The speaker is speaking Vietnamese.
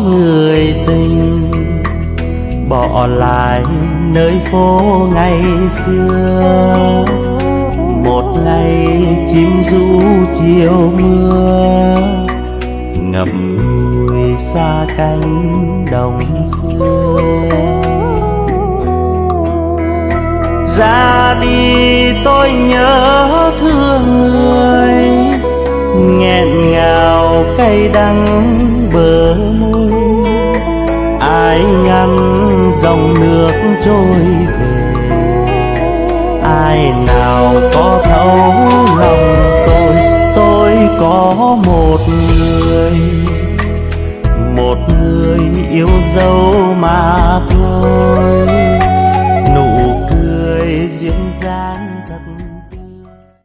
người tình. Bỏ lại nơi phố ngày xưa. Một ngày chim ru chiều mưa. Ngậm ngùi xa cánh đồng xưa. Ra đi tôi nhớ thương người. Nghẹn ngào cay đắng bờ môi mãi ngăn dòng nước trôi về. Ai nào có thấu lòng tôi tôi có một người. Một người yêu dấu mà thôi. Nụ cười duyên dáng thật